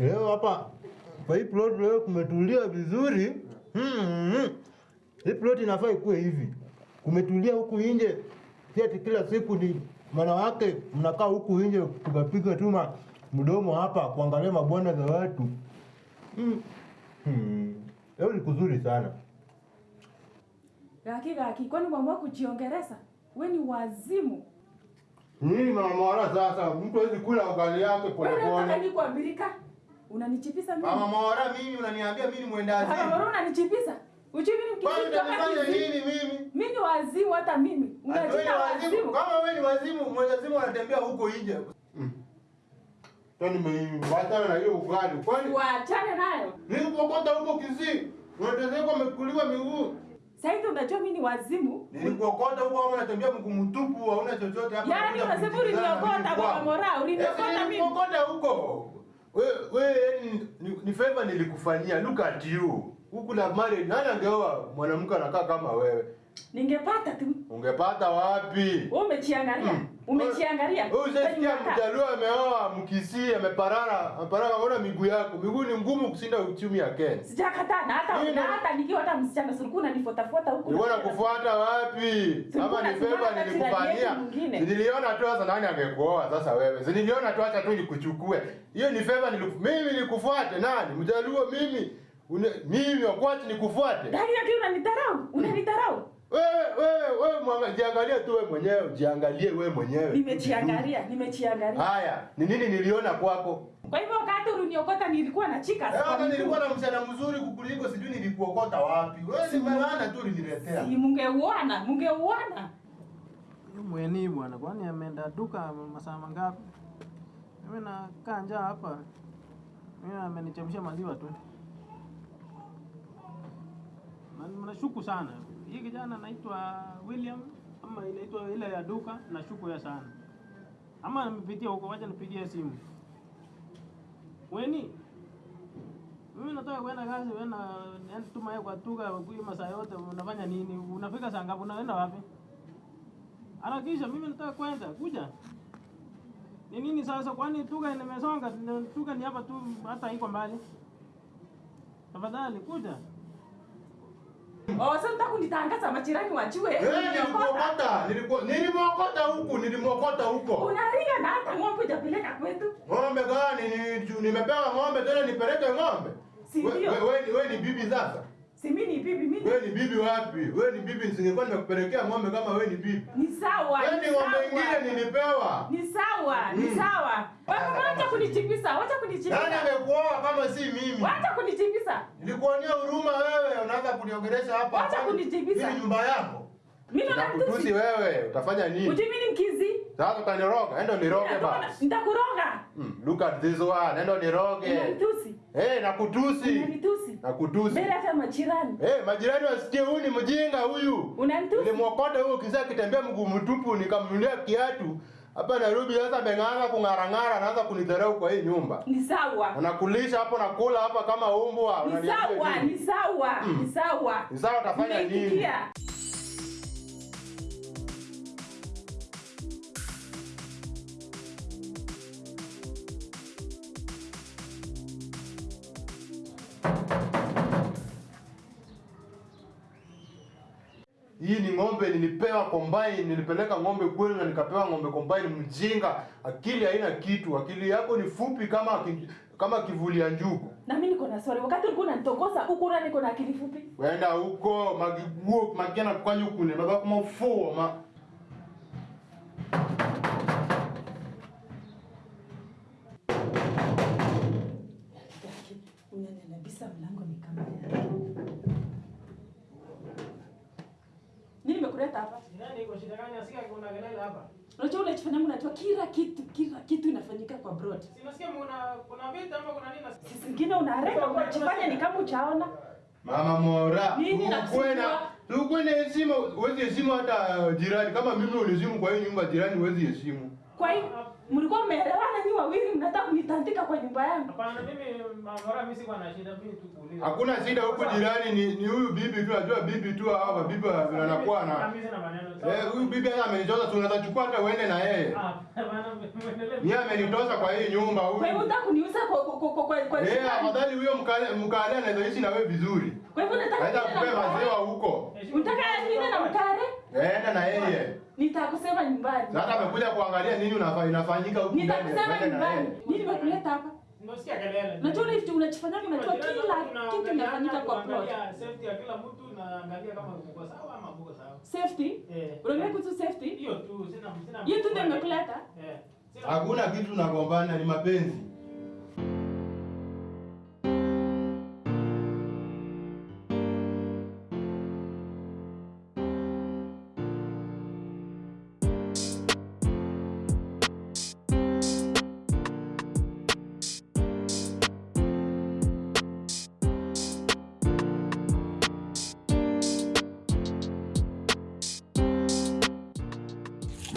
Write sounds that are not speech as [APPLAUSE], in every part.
Leo hapa kwa hii plot leo kumetulia vizuri. Mm. Hii plot inafaa ikuwe hivi. Kumetulia huku nje. Si ati kila siku ni wanawake mnakaa huku nje tukapiga tuma mdomo hapa kuangalia mabwana za watu. Mm. Hmm. Leo ni kuzuri sana. Gaki gaki, kwani umeamua kujiongeleza? We ni wazimu. Nini mama wala sasa? Mtu hawezi kula ugali yake Wewe unataka polepole. Ni? Unanichipisa mimi? Mama Mora mimi unaniambia mimi ni mwenda Mama Mora unanichipisa? Uchi mimi kitu nini mimi? Mimi ni wazimu hata mimi. Unajita wazimu. wazimu. Kama wewe ni wazimu, mwendazimu anatembea huko nje. Mm. Tani nimewachana na hiyo ugali. Kwani Waachane nayo. Mimi kokota huko Kisii. Unatezeka umekuliwa miguu. Sasa hivi unajua mimi ni wazimu. Nilikuokota huko au unatembea mguu mtupu, hauna chochote hapa. Yaani unasema uliniokota kwa. Mora, uliniokota Eti mimi. Nilikuokota huko. Wewe we ni, ni, ni favor nilikufanyia. Look at you. Huku na married, nani angeoa mwanamke anakaa kama wewe? Ningepata tu. Ungepata wapi? Wewe umechiangalia? Mm. Umechiangalia? Wewe Unataka? mjaluo ameoa Mkisii ameparara, ameparara ona miguu yako. Miguu ni ngumu kushinda uchumi ya Kenya. Sijakataa na hata na hata nikiwa hata msichana sulikuwa unanifuatafuata huko. Nilikuwa nakufuata wapi? Kama ni Tulikuwa nilikufanyia. Niliona tu sasa nani angekuoa sasa wewe. Niliona tu acha tu nikuchukue. Hiyo ni favor niliku mimi nikufuate nani? Mjaluo mimi. Une, mimi wakwati nikufuate. Dai yake unanitarau? Unanitarau? Wewe wewe wewe jiangalie tu wewe mwenyewe, jiangalie wewe mwenyewe. Nimechiangalia, nimechiangalia. Haya, ni nini niliona kwako? Kwa hivyo wakati uliniokota nilikuwa na chika. sana. Hata nilikuwa na msichana mzuri kukuliko, sijui nilikuokota wapi. Wewe ni maana tu uliniletea. Si mungeuona, mungeuona. Mweni bwana, kwani ameenda duka masaa mangapi? Mimi nakaa njaa hapa. Mimi amenichemsha maziwa tu. Mnashuku Nashuku sana. Hii kijana anaitwa William ama inaitwa ile ya duka, nashuku ya sana. Ama nimepitia huko, wacha nipigie simu. Weni, mimi nataka kwenda kazi, wewe na tuma kwa tuka kwa masaa yote unafanya nini? Unafika saa ngapi? Unaenda wapi? Harakisha, mimi nataka kwenda, kuja. Ni nini sasa? Kwani tuka nimesonga? tuka ni hapa tu, hata iko mbali. Tafadhali kuja. Oh, sasa unataka kunitangaza majirani wajue. Uliniokota. nilimwokota, nilikuwa nilimwokota huku, nilimwokota huko. Unaringa na hata ng'ombe hujapeleka kwetu. Ng'ombe gani? Ni, ni, nimepewa ng'ombe tena nipeleke ng'ombe? Si ndio? Wewe we, we, ni bibi sasa? Si mimi ni bibi mimi. Wewe ni bibi wapi? Wewe ni bibi, nisingekuwa nimekupelekea ng'ombe kama wewe ni bibi. Ni sawa. Wewe ni ni ng'ombe ingine nilipewa. Ni sawa, ni Mm. sawa. Wewe wacha kunichipisa, wacha Nani amekuoa kama si mimi? Wacha kunichipisa. Nilikuonea huruma wewe, unaanza kuniongelesha hapa. Wacha kunichipisa. Mimi ni nyumba yako. Mimi na Nakutusi wewe, utafanya nini? Ujui mimi ni mkizi. Sasa utaniroga, enda niroge basi. Nitakuroga. Mm, look at this one, enda niroge. Unanitusi. Eh, nakutusi. Unanitusi. Nakutusi. Mbele hata majirani. Eh, majirani wasikie huyu ni mjinga huyu. Unanitusi. Nilimwokota huyu kisa kitembea mguu mtupu nikamnunulia kiatu. Hapa Nairobi sasa ameng'anga kung'arang'ara anaanza kunidharau kwa hii nyumba. Ni sawa. Anakulisha hapo nakula hapa kama umbwa. Ni sawa, ni sawa, Mm. ni sawa. Ni sawa, utafanya nini? Hii ni ng'ombe nilipewa combine, nilipeleka ng'ombe kwenu na nikapewa ng'ombe combine mjinga. Akili haina kitu. Akili yako ni fupi kama kama kivuli ya njugu. Na mimi niko na swali. Wakati ulikuwa unanitokosa huko na niko na akili fupi. Wenda huko magiguo magena kwanyu kule, baba kama ufuo ma Unaniambisa mlango ni kama yake. Nini nimekuleta hapa? Nani iko shida gani? Asikia kuna kelele hapa. Unajua unachofanya mimi unajua kila kitu, kila kitu inafanyika kwa broad. Sinasikia kuna kuna vita ama kuna nini? Sisi ngine unareka unachofanya ni kama uchaona. Mama Mora, Nini ukwe heshima, uwezi heshima, hata jirani. Kama mimi unizimu kwa hii nyumba, jirani uwezi heshimu. Kwa hiyo Mlikuwa mmeelewana nyinyi wawili mnataka kunitandika kwa nyumba yangu. Hapana, mimi mara mimi sikuwa na shida, mimi tu kuuliza. Hakuna shida huko, jirani, ni ni huyu bibi tu, najua bibi tu hao mabibi wanakuwa na Mimi. Eh, huyu bibi hata amenitoza, tunaweza chukua hata uende na yeye. Ah, hapana, muendelee. Yeye amenitoza kwa hii nyumba Kwa Wewe unataka kuniuza kwa kwa kwa kwa kwa Eh, afadhali huyo mkale mkale anaweza ishi na wewe vizuri. Kwa hivyo unataka Aenda niende na kupe maziwa huko. Unataka niende na mkale? Enda na yeye. Nitakusema nyumbani. Sasa amekuja kuangalia nini unafanya inafanyika huko. Nitakusema nyumbani. Nini nimekuleta hapa? Unasikia kelele. Unajua ile vitu unachofanyanga unajua kila kitu kinafanyika kwa plot. Safety ya kila mtu na angalia kama uko sawa ama uko sawa. Safety? Eh. Unaongea kuhusu safety? Hiyo tu sina sina. Hiyo tu ndio imekuleta? Eh. Hakuna kitu tunagombana, ni mapenzi.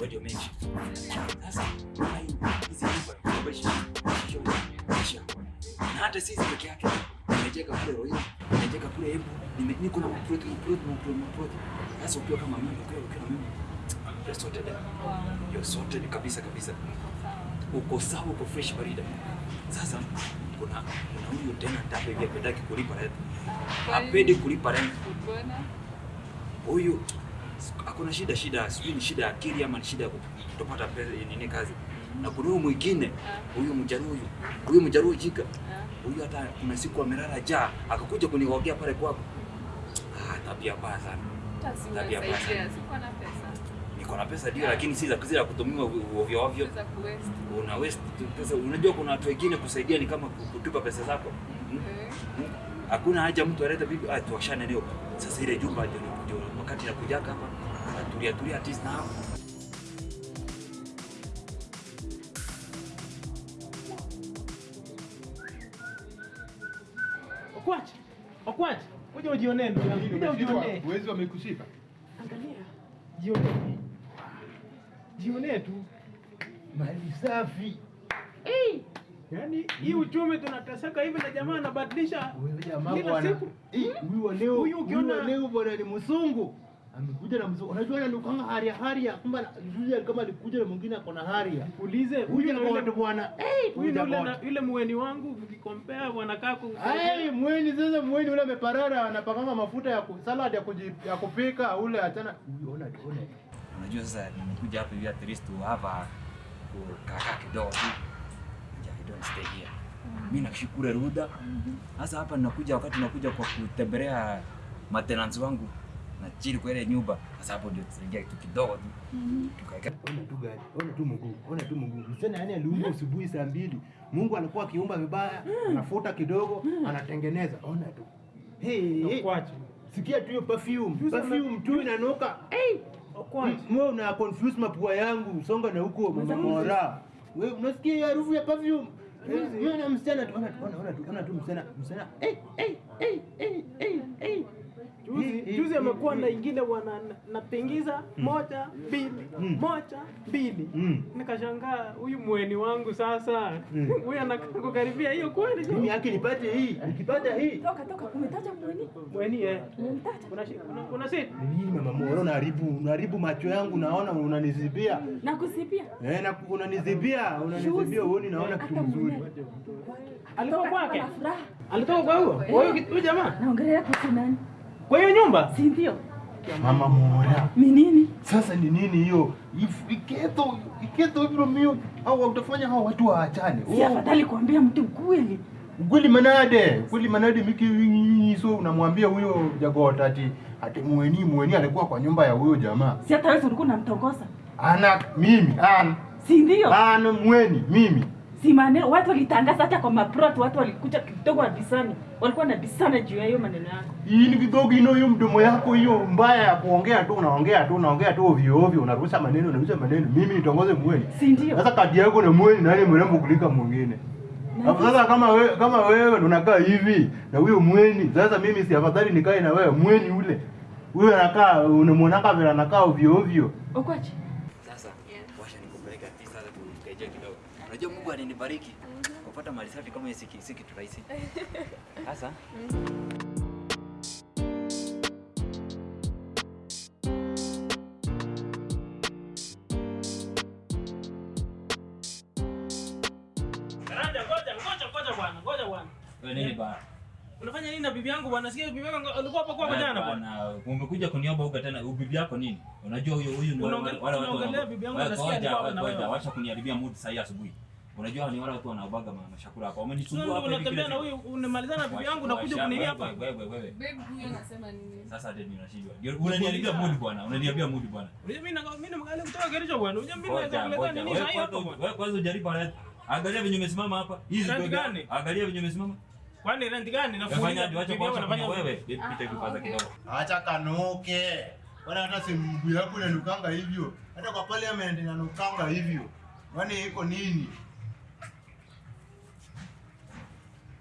Radio mengi. Sasa hai hizi nyumba sio na hata sisi peke yake nimejenga kule Royo, nimejenga kule Embu, niko na project project project. Sasa ukiwa kama mimi ukiwa ukiwa mimi you're sorted. You're sorted kabisa kabisa. Uko sawa, uko fresh barida. Sasa kuna kuna huyu tena hapa hivi apendaki kulipa rent. Hapendi kulipa rent. Huyu hakuna shida shida, sijui ni shida ya akili ama ni shida ya kutopata pesa nini kazi. Na kuna huyu mwingine, huyu Mjaruyu, huyu, Mjaruyu jika. Huyu hata kuna siku amelala jaa akakuja kuniogea pale kwako. Ah, tabia mbaya sana. Tabia mbaya sana. Niko na pesa ndio, lakini si za kuzila kutumiwa ovyo ovyo. Una waste pesa. Unajua kuna watu wengine kusaidia ni kama kutupa pesa zako. Hmm? Hmm? Hakuna haja mtu alete bibi ah, tuwashane leo. Sasa ile jumba ndio wakati ya kujaka hapa. anatulia tulia at least na hapo. Okwache. Kuja ujionee ndugu yangu. Kuja ujionee. Wezi wamekushika. Angalia. Jionee. Jionee tu. Mali safi. Yaani hii uchumi tunateseka hivi na jamaa anabadilisha kila siku. Eh, Huyu wa leo, Huyu ukiona- leo bwana ni msungu. Amekuja na mzungu. Unajua anadukanga haria haria. Kumbe yule kama alikuja na mwingine ako na haria. Ulize Huyu ni yule watu bwana. Eh, huyu na yule muweni wangu ukikompea wanakaa ku Eh, mweni sasa mweni yule ameparara anapakanga mafuta ya salad ya, kuji, ya kupika ule achana. Unaona ona ona. Unajua sasa nimekuja hapa hivi at least to have a kaka kidogo here. Mimi nakushukuru Ruda. Sasa hapa ninakuja wakati nakuja kwa kutembelea maintenance wangu na chini kwa ile nyumba. Sasa hapo ndio tunaingia kitu kidogo tu. Tukaeka Ona tu gari, ona tu mguu, ona tu mguu. Msana yani aliumba asubuhi saa mbili. Mungu alikuwa akiumba vibaya, anafuta kidogo, anatengeneza. Ona tu. Hey, hey. Sikia tu hiyo perfume. Perfume tu inanuka. Hey. Mwe una confuse mapua yangu, songa na huko mama mora. Wewe unasikia hiyo harufu ya perfume? Juzi. Msichana tu, ona tu, ona tu, ona tu msichana, msichana. Eh, eh, eh, eh, eh. Juzi, juzi amekuwa na ingine wana natingiza moja mbili Mm. moja mbili Mm. nikashangaa huyu mweni wangu sasa Mm. [LAUGHS] huyu anakukaribia kukaribia hiyo kweli Mimi yake nipate hii, nikipata hii. Toka toka umetaja mweni? mweni eh kuna una shi- una- una sit mama mwana, unaharibu unaharibu macho yangu naona unanizibia. Na kusipia. Eh na unanizibia, unanizibia uoni naona kitu mzuri. alitoka Toka kwake alitoka kwa huyo kwa huyo huyo jamaa Naongelea kuhusu nani? Kwa hiyo nyumba Si ndio? Mama Mora. Ni nini? Sasa ni nini hiyo? If- Iketo, iketo hivyo mio au utafanya hao watu waachane. Si afadhali kuambia mtu ukweli. Ukweli manade, ukweli manade miki wingi so unamwambia huyo jagota ati ati mweni mweni alikuwa kwa nyumba ya huyo jamaa. Si hata wewe ulikuwa unamtongoza. Ana mimi, ana Si ndio? ana mweni mimi. Si maneno watu walitangaza hata kwa maprot watu walikuja kidogo wabisani. Walikuwa wanabisana juu ya hiyo maneno yako. Hii ni kidogo ino hiyo mdomo yako hiyo mbaya ya kuongea tu unaongea tu unaongea tu ovyo ovyo unarusha maneno unarusha maneno mimi nitongoze mweni. Si ndio? Sasa kati yako na mweni nani mrembo kulika mwingine? Na Sasa kama wewe kama wewe unakaa hivi na huyo mweni, sasa mimi si afadhali nikae na wewe mweni ule. Huyo anakaa unamwonaka vile anakaa ovyo ovyo. Okwache. sasa Sasa Yeah. washa nikupeleke ati sasa tukaje kidogo. Unajua Mungu ananibariki kupata mali safi kama hii si kitu rahisi. [LAUGHS] Sasa Karanja, ngoja, ngoja, ngoja bwana, ngoja bwana. wewe nini? Unafanya nini na bibi yangu bwana? Sikia bibi yangu alikuwa hapa kwa jana bwana. Umekuja kuniomba huko tena bibi yako nini? Unajua huyo huyu ni wale watu bibi yangu, anasikia na wewe. wacha kuniharibia mood sasa hii asubuhi. Unajua ni wale watu wanaobaga mama chakula hapa. Wamenisumbua hapa unatembea na huyu unamalizana na bibi yangu na kuja kunilia hapa. wewe, hapa. Wewe wewe. Babe huyu anasema nini? Sasa hadi ninashindwa. Ndio unaniharibia mood bwana. Unaniharibia mood bwana. Unajua mimi na mimi na mgali kutoka Kericho bwana. Unajua mimi naweza kuleta nini sasa hapa bwana. wewe kwanza ujaribu haya. Angalia venye umesimama hapa. Hizi ndio gani? Angalia venye umesimama. Kwani rent gani? Nafanya ndio acha bibi kwanza wewe. Pita hivi kwanza kidogo. Acha kanuke. Wala hata si mguu yako inanukanga hivyo. Hata kwa pale ameendelea inanukanga hivyo. Kwani iko nini?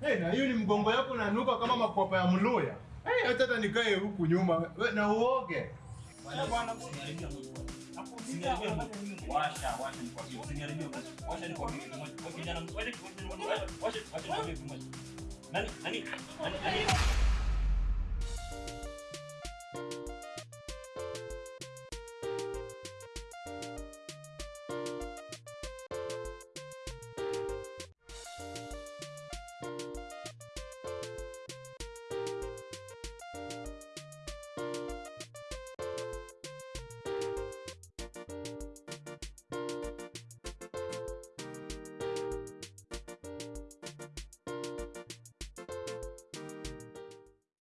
Hey, na hiyo ni mgongo yako nanuka kama makwapa ya mluya. Hey, hata nikae huku nyuma. Na uoge. Nani nani nani